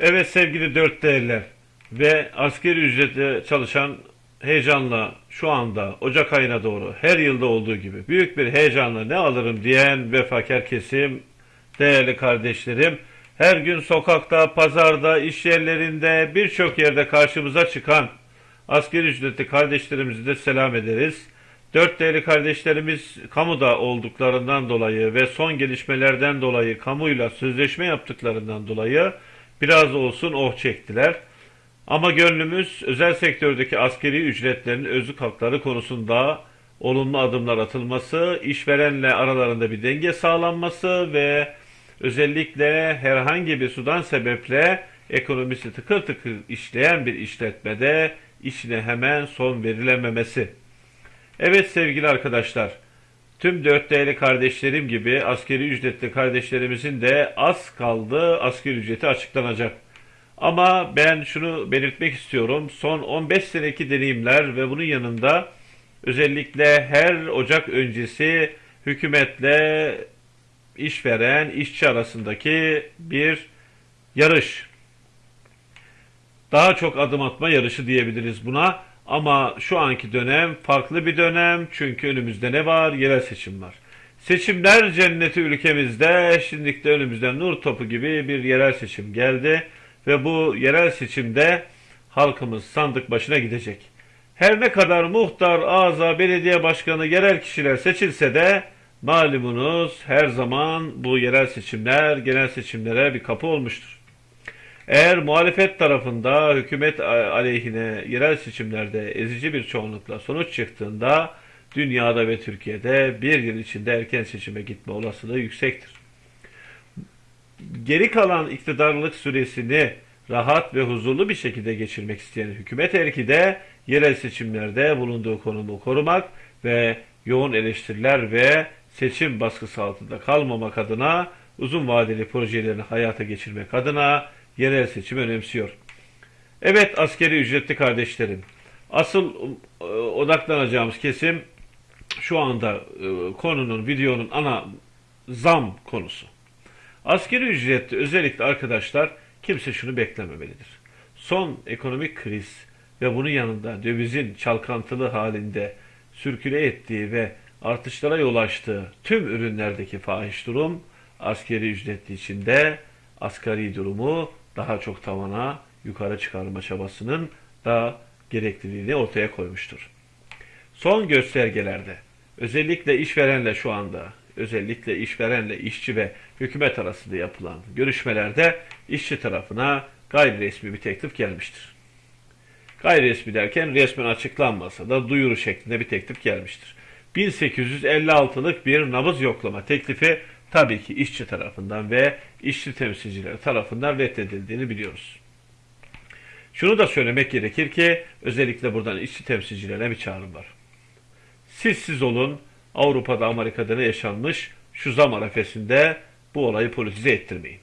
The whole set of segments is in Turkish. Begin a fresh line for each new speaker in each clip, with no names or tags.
Evet sevgili dört değerler ve askeri ücretle çalışan heyecanla şu anda Ocak ayına doğru her yılda olduğu gibi büyük bir heyecanla ne alırım diyen vefakar kesim, değerli kardeşlerim, her gün sokakta, pazarda, iş yerlerinde birçok yerde karşımıza çıkan askeri ücretli kardeşlerimizi de selam ederiz. Dört değerli kardeşlerimiz kamuda olduklarından dolayı ve son gelişmelerden dolayı kamuyla sözleşme yaptıklarından dolayı biraz olsun oh çektiler. Ama gönlümüz özel sektördeki askeri ücretlerin özlük hakları konusunda olumlu adımlar atılması, işverenle aralarında bir denge sağlanması ve özellikle herhangi bir sudan sebeple ekonomisi tıkır tıkır işleyen bir işletmede işine hemen son verilememesi. Evet sevgili arkadaşlar, tüm dört değerli kardeşlerim gibi askeri ücretli kardeşlerimizin de az kaldı askeri ücreti açıklanacak. Ama ben şunu belirtmek istiyorum. Son 15 seneki deneyimler ve bunun yanında özellikle her Ocak öncesi hükümetle işveren, işçi arasındaki bir yarış. Daha çok adım atma yarışı diyebiliriz buna. Ama şu anki dönem farklı bir dönem. Çünkü önümüzde ne var? Yerel seçim var. Seçimler cenneti ülkemizde. Şimdilik de önümüzde nur topu gibi bir yerel seçim geldi. Ve bu yerel seçimde halkımız sandık başına gidecek. Her ne kadar muhtar, ağza, belediye başkanı, yerel kişiler seçilse de malumunuz her zaman bu yerel seçimler genel seçimlere bir kapı olmuştur. Eğer muhalefet tarafında hükümet aleyhine yerel seçimlerde ezici bir çoğunlukla sonuç çıktığında dünyada ve Türkiye'de bir yıl içinde erken seçime gitme olasılığı yüksektir. Geri kalan iktidarlık süresini rahat ve huzurlu bir şekilde geçirmek isteyen hükümet erki de yerel seçimlerde bulunduğu konumu korumak ve yoğun eleştiriler ve seçim baskısı altında kalmamak adına uzun vadeli projelerini hayata geçirmek adına yerel seçim önemsiyor. Evet askeri ücretli kardeşlerim. Asıl e, odaklanacağımız kesim şu anda e, konunun, videonun ana zam konusu. Askeri ücretli özellikle arkadaşlar kimse şunu beklememelidir. Son ekonomik kriz ve bunun yanında dövizin çalkantılı halinde sürküle ettiği ve artışlara yol açtığı tüm ürünlerdeki fahiş durum askeri ücretli içinde asgari durumu daha çok tavana yukarı çıkarma çabasının da gerekliliğini ortaya koymuştur. Son göstergelerde özellikle işverenle şu anda özellikle işverenle işçi ve hükümet arasında yapılan görüşmelerde işçi tarafına gayri resmi bir teklif gelmiştir. Gayri resmi derken resmen açıklanmasa da duyuru şeklinde bir teklif gelmiştir. 1856'lık bir nabız yoklama teklifi tabii ki işçi tarafından ve işçi temsilcileri tarafından reddedildiğini biliyoruz. Şunu da söylemek gerekir ki özellikle buradan işçi temsilcilerine bir çağrım var. Siz siz olun Avrupa'da Amerika'da ne yaşanmış şu zam arefesinde bu olayı politize ettirmeyin.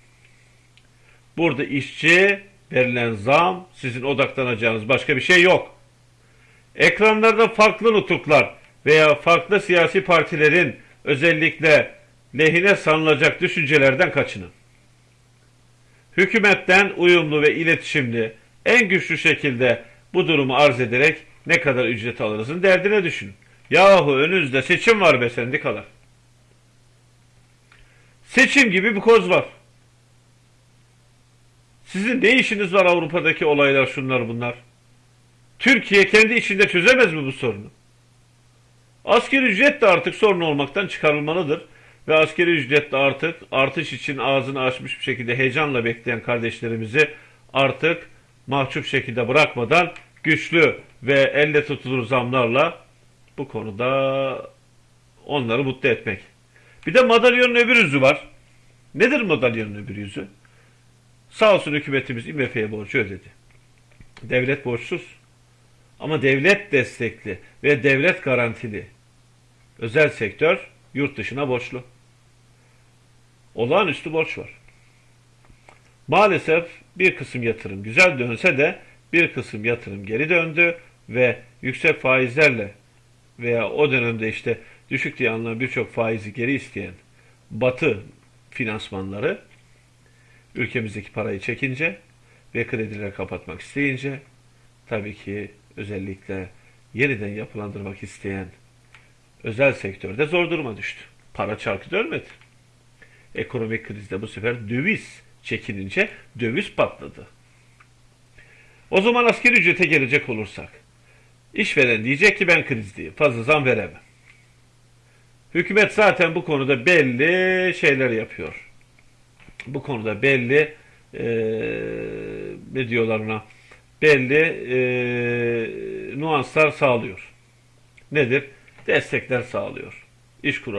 Burada işçi verilen zam sizin odaklanacağınız başka bir şey yok. Ekranlarda farklı nutuklar veya farklı siyasi partilerin özellikle lehine sanılacak düşüncelerden kaçının. Hükümetten uyumlu ve iletişimli en güçlü şekilde bu durumu arz ederek ne kadar ücret alırızın derdine düşünün. Yahu önünüzde seçim var be sendikalar. Seçim gibi bir koz var. Sizin ne işiniz var Avrupa'daki olaylar şunlar bunlar? Türkiye kendi içinde çözemez mi bu sorunu? Asgari ücret de artık sorun olmaktan çıkarılmalıdır. Ve askeri ücret de artık artış için ağzını açmış bir şekilde heyecanla bekleyen kardeşlerimizi artık mahcup şekilde bırakmadan güçlü ve elle tutulur zamlarla bu konuda onları mutlu etmek. Bir de madalyonun öbür yüzü var. Nedir madalyonun öbür yüzü? Sağ olsun hükümetimiz IMF'ye borcu ödedi. Devlet borçsuz. Ama devlet destekli ve devlet garantili özel sektör yurt dışına borçlu. Olağanüstü borç var. Maalesef bir kısım yatırım güzel dönse de bir kısım yatırım geri döndü ve yüksek faizlerle veya o dönemde işte düşük diye anılan birçok faizi geri isteyen batı finansmanları ülkemizdeki parayı çekince ve kredileri kapatmak isteyince tabii ki özellikle yeniden yapılandırmak isteyen özel sektörde zor duruma düştü. Para çarkı dönmedi. Ekonomik krizde bu sefer döviz çekilince döviz patladı. O zaman asgari ücrete gelecek olursak işveren diyecek ki ben krizdeyim fazla zam veremem. Hükümet zaten bu konuda belli şeyler yapıyor. Bu konuda belli eee ne diyorlar ona belli eee, nuanslar sağlıyor. Nedir? Destekler sağlıyor. İş kur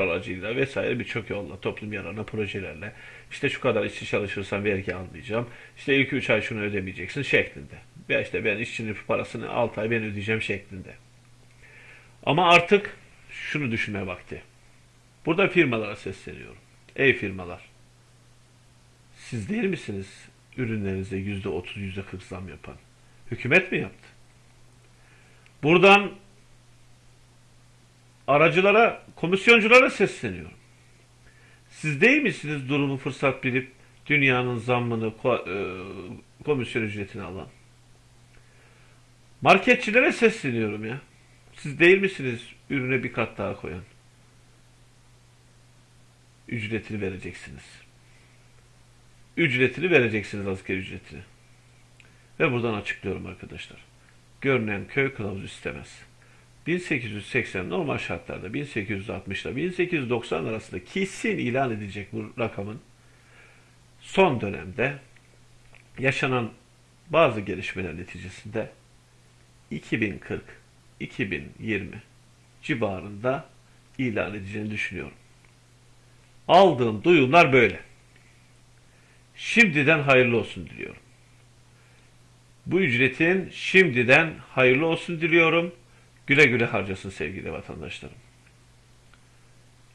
vesaire birçok yolla, toplum yararına projelerle. İşte şu kadar işçi çalışırsan vergi almayacağım. İşte ilk 3 ay şunu ödemeyeceksin şeklinde. Veya işte ben işçinin parasını 6 ay ben ödeyeceğim şeklinde. Ama artık şunu düşünme vakti. Burada firmalara sesleniyorum. Ey firmalar. Siz değil misiniz ürünlerinize yüzde otuz, yüzde kırk zam yapan? Hükümet mi yaptı? Buradan aracılara, komisyonculara sesleniyorum. Siz değil misiniz durumu fırsat bilip dünyanın zammını, e, komisyon ücretini alan? Marketçilere sesleniyorum ya. Siz değil misiniz ürüne bir kat daha koyan? Ücretini vereceksiniz. Ücretini vereceksiniz asgari ücretini. Ve buradan açıklıyorum arkadaşlar. Görünen köy kılavuz istemez. 1880 normal şartlarda 1860 ile 1890 arasında kesin ilan edilecek bu rakamın son dönemde yaşanan bazı gelişmeler neticesinde 2040-2020 civarında ilan edeceğini düşünüyorum. Aldığım duyumlar böyle. Şimdiden hayırlı olsun diliyorum. Bu ücretin şimdiden hayırlı olsun diliyorum. Güle güle harcasın sevgili vatandaşlarım.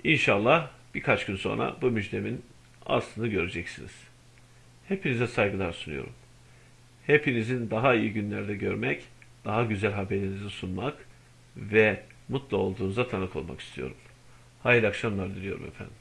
İnşallah birkaç gün sonra bu müjdemin aslını göreceksiniz. Hepinize saygılar sunuyorum. Hepinizin daha iyi günlerde görmek, daha güzel haberinizi sunmak ve mutlu olduğunuza tanık olmak istiyorum. Hayırlı akşamlar diliyorum efendim.